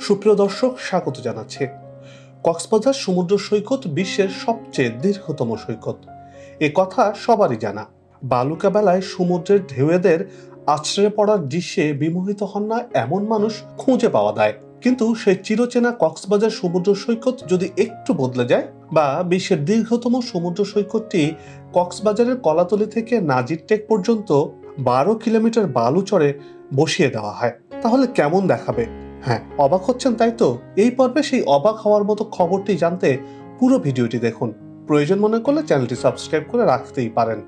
সুপ্রিয় দর্শক, স্বাগত জানাচ্ছে। কক্সবাজার সমুদ্র সৈকত বিশ্বের সবচেয়ে দীর্ঘতম সৈকত। এ কথা সবারই জানা। বালুকা বেলায় সমুদ্রের ঢেউয়েদের আছড়ে পড়ার দৃশ্যে বিমোহিত হন না এমন মানুষ খুঁজে পাওয়া যায়। কিন্তু সেই চিরচেনা কক্সবাজার সমুদ্র সৈকত যদি একটু বদলে যায় বা বিশ্বের দীর্ঘতম সমুদ্র সৈকতটি কক্সবাজারের কলাতলি থেকে নাজির টেক পর্যন্ত বারো কিলোমিটার বালু চড়ে বসিয়ে দেওয়া হয়, তাহলে কেমন দেখাবে? হ্যাঁ অবাক হচ্ছেন তাই তো? এই পর্বে সেই অবাক হওয়ার মতো খবরটি জানতে পুরো ভিডিওটি দেখুন। প্রয়োজন মনে করলে চ্যানেলটি সাবস্ক্রাইব করে রাখতেই পারেন।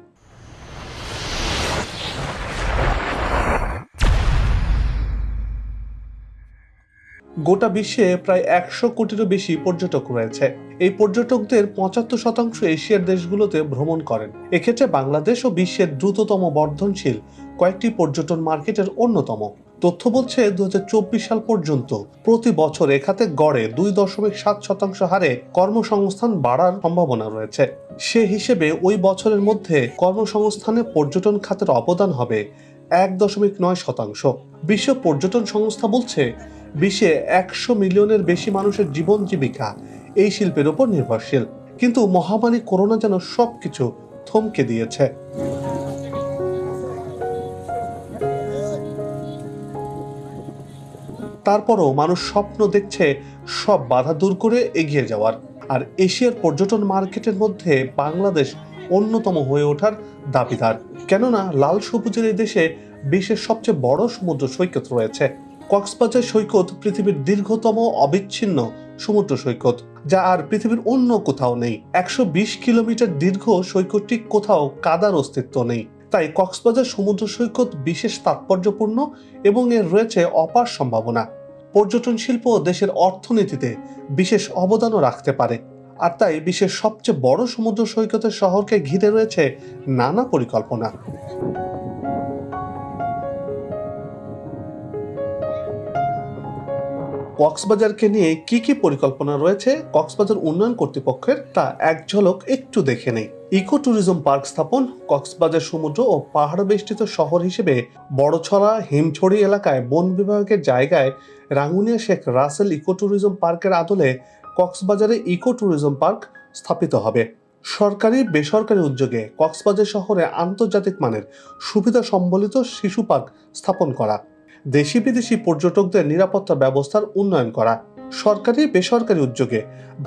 গোটা বিশ্বে প্রায় একশো কোটিরও বেশি পর্যটক রয়েছে। এই পর্যটকদের পঁচাত্তর শতাংশ এশিয়ার দেশগুলোতে ভ্রমণ করেন। এক্ষেত্রে বাংলাদেশ ও বিশ্বের দ্রুততম বর্ধনশীল কয়েকটি পর্যটন মার্কেটের অন্যতম। তথ্য বলছে দু হাজার চব্বিশ সাল পর্যন্ত প্রতি বছর এখাতে গড়ে দুই দশমিক সাত শতাংশ হারে কর্মসংস্থান বাড়ার সম্ভাবনা রয়েছে। সে হিসেবে ওই বছরের মধ্যে কর্মসংস্থানে পর্যটন খাতের অবদান হবে এক দশমিক নয় শতাংশ। বিশ্ব পর্যটন সংস্থা বলছে, বিশ্বে একশো মিলিয়নের বেশি মানুষের জীবন জীবিকা এই শিল্পের উপর নির্ভরশীল। কিন্তু মহামারী করোনা যেন সবকিছু থমকে দিয়েছে। তারপরও মানুষ স্বপ্ন দেখছে সব বাধা দূর করে এগিয়ে যাওয়ার। আর এশিয়ার পর্যটন মার্কেটের মধ্যে বাংলাদেশ অন্যতম হয়ে ওঠার দাবিদার। কেননা লাল সবুজের এই দেশে বিশ্বের সবচেয়ে বড় সমুদ্র সৈকত রয়েছে। কক্সবাজার সৈকত পৃথিবীর দীর্ঘতম অবিচ্ছিন্ন সমুদ্র সৈকত, যা আর পৃথিবীর অন্য কোথাও নেই। একশো বিশ কিলোমিটার দীর্ঘ সৈকতটি কোথাও কাদার অস্তিত্ব নেই। তাই কক্সবাজার সমুদ্র সৈকত বিশেষ তাৎপর্যপূর্ণ এবং এর রয়েছে অপার সম্ভাবনা। পর্যটন শিল্প দেশের অর্থনীতিতে বিশেষ অবদানও রাখতে পারে। আর তাই বিশ্বের সবচেয়ে বড় সমুদ্র সৈকতের শহরকে ঘিরে রয়েছে নানা পরিকল্পনা। কক্সবাজারকে নিয়ে কি কি পরিকল্পনা রয়েছে কক্সবাজার উন্নয়ন কর্তৃপক্ষের তা এক ঝলক একটু দেখে নেই। ইকো ট্যুরিজম পার্ক স্থাপন কক্সবাজার সমুদ্র ও পাহাড় বেষ্টিত শহর হিসেবে বড়ছড়া, হিমছড়ি এলাকায় বন বিভাগের জায়গায় রাঙ্গুনিয়া শেখ রাসেল ইকো ট্যুরিজম পার্কের আদলে কক্সবাজারে ইকো ট্যুরিজম পার্ক স্থাপিত হবে। সরকারি, বেসরকারি উদ্যোগে কক্সবাজার শহরে আন্তর্জাতিক মানের সুবিধা সম্বলিত শিশু পার্ক স্থাপন করা, দেশি বিদেশি পর্যটকদের নিরাপত্তা ব্যবস্থার উন্নয়ন করা, সরকারি, বেসরকারি উদ্যোগে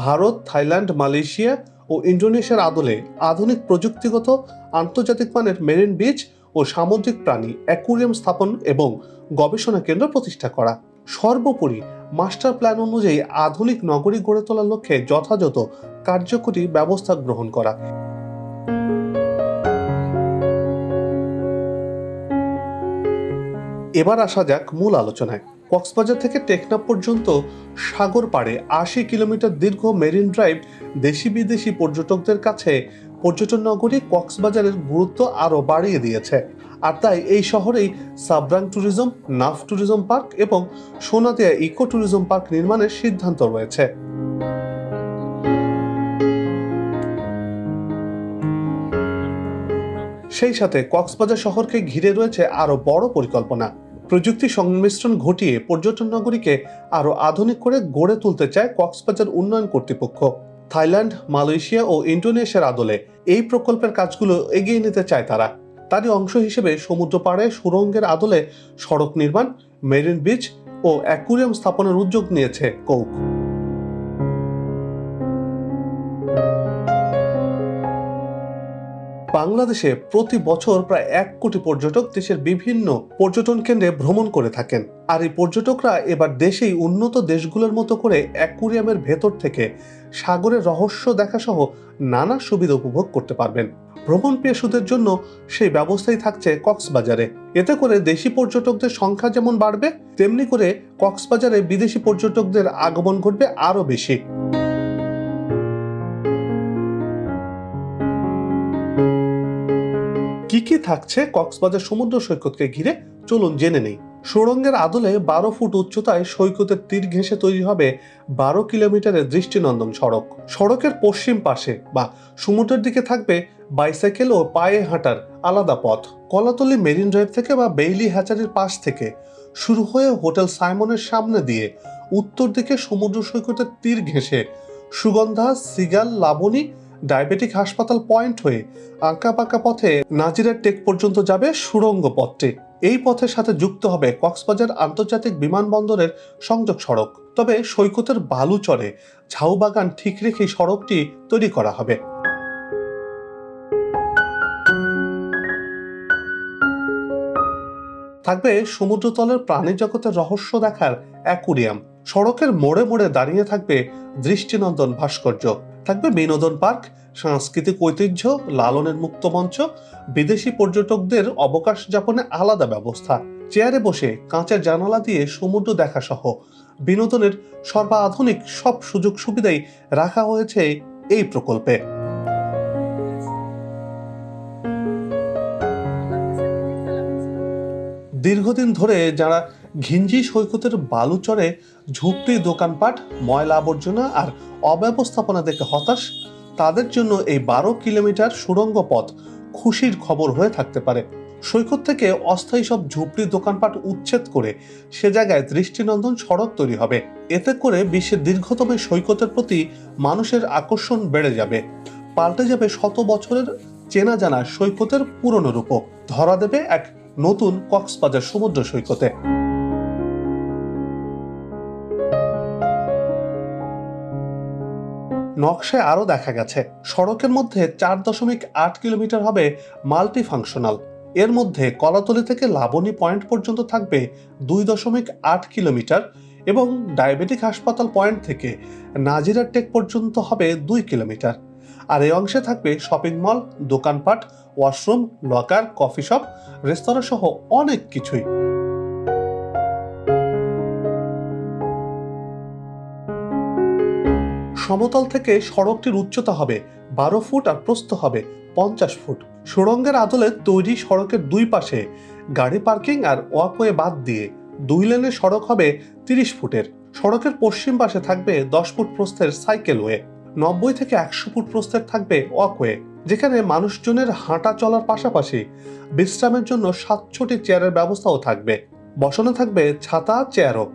ভারত, থাইল্যান্ড, মালয়েশিয়া ও ইন্ডোনেশিয়ার আদলে আধুনিক প্রযুক্তিগত আন্তর্জাতিক মানের মেরিন বিচ ও সামুদ্রিক প্রাণী অ্যাকুরিয়াম স্থাপন এবং গবেষণা কেন্দ্র প্রতিষ্ঠা করা। সর্বোপরি মাস্টার প্ল্যান অনুযায়ী আধুনিক নগরী গড়ে তোলার লক্ষ্যে যথাযথ কার্যকরী ব্যবস্থা গ্রহণ করা। এবার আসা যাক মূল আলোচনায়। কক্সবাজার থেকে টেকনাফ পর্যন্ত সাগর পাড়ে আশি কিলোমিটার দীর্ঘ মেরিন ড্রাইভ দেশি বিদেশি পর্যটকদের কাছে পর্যটন নগরী কক্সবাজারের গুরুত্ব আরও বাড়িয়ে দিয়েছে। আর তাই এই শহরেই Sabrang tourism, Naf tourism park এবং সোনাদিয়া ইকো ট্যুরিজম পার্ক নির্মাণের সিদ্ধান্ত রয়েছে। সেই সাথে কক্সবাজার শহরকে ঘিরে রয়েছে আরও বড় পরিকল্পনা। প্রযুক্তি সংমিশ্রণ ঘটিয়ে পর্যটন নগরীকে আরও আধুনিক করে গড়ে তুলতে চায় কক্সবাজার উন্নয়ন কর্তৃপক্ষ। থাইল্যান্ড, মালয়েশিয়া ও ইন্ডোনেশিয়ার আদলে এই প্রকল্পের কাজগুলো এগিয়ে নিতে চায় তারা। তারই অংশ হিসেবে সমুদ্র পাড়ে সুরঙ্গের আদলে সড়ক নির্মাণ, মেরিন বিচ ও অ্যাকুরিয়াম স্থাপনের উদ্যোগ নিয়েছে কৌক। বাংলাদেশে প্রতি বছর প্রায় এক কোটি পর্যটক দেশের বিভিন্ন পর্যটন কেন্দ্রে ভ্রমণ করে থাকেন। আর এই পর্যটকরা এবার দেশেই উন্নত দেশগুলোর মতো করে অ্যাকুরিয়ামের ভেতর থেকে সাগরের রহস্য দেখাসহ নানা সুবিধা উপভোগ করতে পারবেন। ভ্রমণ পেশুদের জন্য সেই ব্যবস্থাই থাকছে কক্সবাজারে। এতে করে দেশি পর্যটকদের সংখ্যা যেমন বাড়বে, তেমনি করে কক্সবাজারে বিদেশি পর্যটকদের আগমন ঘটবে আরও বেশি। কি কি থাকছে কক্সবাজার সমুদ্র সৈকতকে ঘিরে? চলুন জেনে নেই। সুড়ঙ্গের আদলে বারো ফুট উচ্চতায় সৈকতের তীর ঘেঁষে তৈরি হবে বারো কিলোমিটারের দৃষ্টিনন্দন সড়ক। সড়কের পশ্চিম পাশে বা সমুদ্রের দিকে থাকবে বাইসাইকেল ও পায়ে হাঁটার আলাদা পথ। কলাতলি মেরিন ড্রাইভ থেকে বা বেইলি হ্যাচারির পাশ থেকে শুরু হয়ে হোটেল সাইমনের সামনে দিয়ে উত্তর দিকে সমুদ্র সৈকতের তীর ঘেঁষে সুগন্ধা, সিগাল, লাবণী ডায়াবেটিক হাসপাতাল পয়েন্ট হয়ে আঁকা পাকা পথে নাজিরের টেক পর্যন্ত যাবে সুড়ঙ্গ পথটি। এই পথের সাথে যুক্ত হবে কক্সবাজার আন্তর্জাতিক বিমানবন্দরের সংযোগ সড়ক। তবে সৈকতের বালু বালুচরে ঝাউবাগান ঠিক রেখেই সড়কটি তৈরি করা হবে। থাকবে সমুদ্রতলের প্রাণী জগতের রহস্য দেখার অ্যাকুরিয়াম। সড়কের মোড়ে মোড়ে দাঁড়িয়ে থাকবে দৃষ্টিনন্দন ভাস্কর্য। থাকবে বিনোদন পার্ক, সাংস্কৃতিক ঐতিহ্য, লালনের মুক্ত মঞ্চ, বিদেশি পর্যটকদের অবকাশ যাপনে আলাদা ব্যবস্থা। চেয়ারে বসে কাঁচের জানালা দিয়ে সমুদ্র দেখা সহ বিনোদনের সর্বাধুনিক সব সুযোগ সুবিধাই রাখা হয়েছে এই প্রকল্পে। দীর্ঘদিন ধরে যারা ঘিঞ্জি সৈকতের বালুচরে ঝুপড়ি দোকানপাট, ময়লা আবর্জনা আর অব্যবস্থাপনা দেখে হতাশ, তাদের জন্য এই বারো কিলোমিটার সুড়ঙ্গ পথ খুশির খবর হয়ে থাকতে পারে। সৈকত থেকে অস্থায়ী সব ঝুপড়ি দোকানপাট উচ্ছেদ করে সে জায়গায় দৃষ্টিনন্দন সড়ক তৈরি হবে। এতে করে বিশ্বের দীর্ঘতম সৈকতের প্রতি মানুষের আকর্ষণ বেড়ে যাবে। পাল্টে যাবে শত বছরের চেনা জানা সৈকতের পুরনো রূপক ধরা দেবে এক নতুন কক্সবাজার সমুদ্র সৈকতে। নকশায় আরও দেখা গেছে। সড়কের মধ্যে চার দশমিক আট কিলোমিটার হবে মাল্টি ফাংশনাল এর মধ্যে কলাতলি থেকে লাবণী পয়েন্ট পর্যন্ত থাকবে দুই দশমিক আট কিলোমিটার এবং ডায়াবেটিক হাসপাতাল পয়েন্ট থেকে নাজিরার টেক পর্যন্ত হবে দুই কিলোমিটার। আর এই অংশে থাকবে শপিং মল, দোকানপাট, ওয়াশরুম, লকার, কফি শপ রেস্তোরাঁ সহ অনেক কিছুই। সমতল থেকে সড়কটির উচ্চতা হবে বারো ফুট আর প্রস্থ হবে পঞ্চাশ ফুট। সুড়ঙ্গের আদলে তৈরি সড়কের দুই পাশে গাড়ি পার্কিং আর ওয়াকওয়ে বাদ দিয়ে দুই লেনের সড়ক হবে তিরিশ ফুটের। সড়কের পশ্চিম পাশে থাকবে দশ ফুট প্রস্থের সাইকেল ওয়ে, নব্বই থেকে একশো ফুট প্রস্থের থাকবে ওয়াকওয়ে, যেখানে মানুষজনের হাঁটা চলার পাশাপাশি বিশ্রামের জন্য সাতশোটি চেয়ারের ব্যবস্থাও থাকবে। বসানো থাকবে ছাতা, চেয়ারও।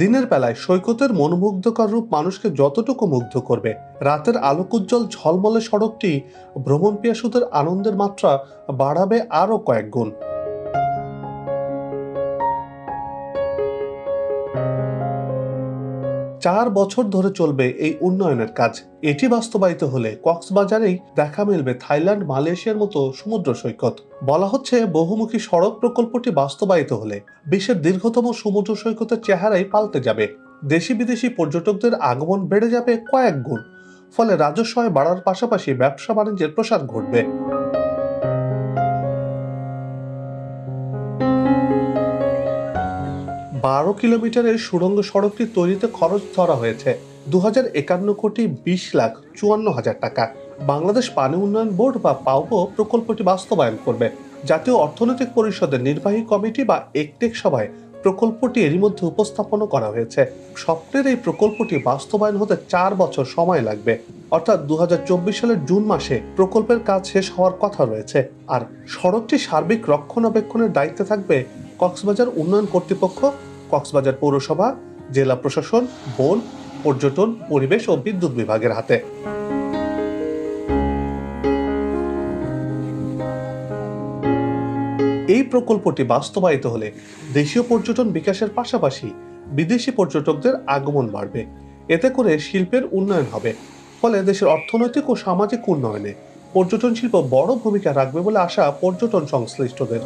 দিনের বেলায় সৈকতের মনোমুগ্ধকর রূপ মানুষকে যতটুকু মুগ্ধ করবে, রাতের আলোকোজ্জ্বল ঝলমলে সড়কটি ভ্রমণ পিয়াসুদের আনন্দের মাত্রা বাড়াবে আরও কয়েক গুণ। চার বছর ধরে চলবে এই উন্নয়নের কাজ। এটি বাস্তবায়িত হলে কক্সবাজারেই দেখা মিলবে থাইল্যান্ড, মালয়েশিয়ার মতো সমুদ্র সৈকত। বলা হচ্ছে বহুমুখী সড়ক প্রকল্পটি বাস্তবায়িত হলে বিশ্বের দীর্ঘতম সমুদ্র সৈকতের চেহারাই পাল্টে যাবে। দেশি বিদেশি পর্যটকদের আগমন বেড়ে যাবে কয়েক গুণ। ফলে রাজস্ব বাড়ার পাশাপাশি ব্যবসা বাণিজ্যের প্রসার ঘটবে। বারো কিলোমিটারের সুড়ঙ্গ সড়কটি তৈরিতে খরচ ধরা হয়েছে দু হাজার একান্ন কোটি বিশ লাখ চুয়ান্ন হাজার টাকা। বাংলাদেশ পানি উন্নয়ন বোর্ড বা পাউবো প্রকল্পটি বাস্তবায়ন করবে। জাতীয় অর্থনৈতিক পরিষদের নির্বাহী কমিটি বা একটেক সভায় প্রকল্পটি এরই মধ্যে উপস্থাপন করা হয়েছে। স্বপ্নের এই প্রকল্পটি বাস্তবায়ন হতে চার বছর সময় লাগবে। অর্থাৎ দু হাজার চব্বিশ সালের জুন মাসে প্রকল্পের কাজ শেষ হওয়ার কথা রয়েছে। আর সড়কটি সার্বিক রক্ষণাবেক্ষণের দায়িত্বে থাকবে কক্সবাজার উন্নয়ন কর্তৃপক্ষ কক্সবাজার পৌরসভা, জেলা প্রশাসন, বন, পর্যটন, পরিবেশ ও বিদ্যুৎ বিভাগের হাতে। এই প্রকল্পটি বাস্তবায়িত হলে দেশীয় পর্যটন বিকাশের পাশাপাশি বিদেশি পর্যটকদের আগমন বাড়বে। এতে করে শিল্পের উন্নয়ন হবে। ফলে দেশের অর্থনৈতিক ও সামাজিক উন্নয়নে পর্যটন শিল্প বড় ভূমিকা রাখবে বলে আশা পর্যটন সংশ্লিষ্টদের।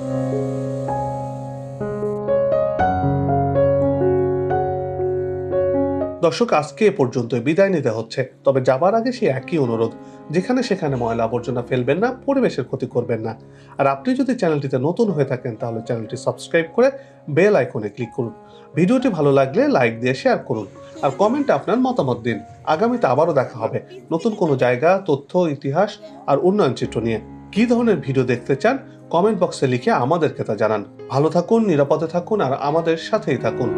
দর্শক, আজকে এ পর্যন্ত বিদায় নিতে হচ্ছে। তবে যাবার আগে সেই একই অনুরোধ, যেখানে সেখানে ময়লা আবর্জনা ফেলবেন না, পরিবেশের ক্ষতি করবেন না। আর আপনি যদি চ্যানেলটিতে নতুন হয়ে থাকেন, তাহলে চ্যানেলটি সাবস্ক্রাইব করে বেল আইকনে ক্লিক করুন। ভিডিওটি ভালো লাগলে লাইক দিয়ে শেয়ার করুন। আর কমেন্টে আপনার মতামত দিন। আগামীতে আবারও দেখা হবে নতুন কোনো জায়গা, তথ্য, ইতিহাস আর উন্নয়ন চিত্র নিয়ে। কী ধরনের ভিডিও দেখতে চান, কমেন্ট বক্সে লিখে আমাদেরকে তা জানান। ভালো থাকুন, নিরাপদে থাকুন আর আমাদের সাথেই থাকুন।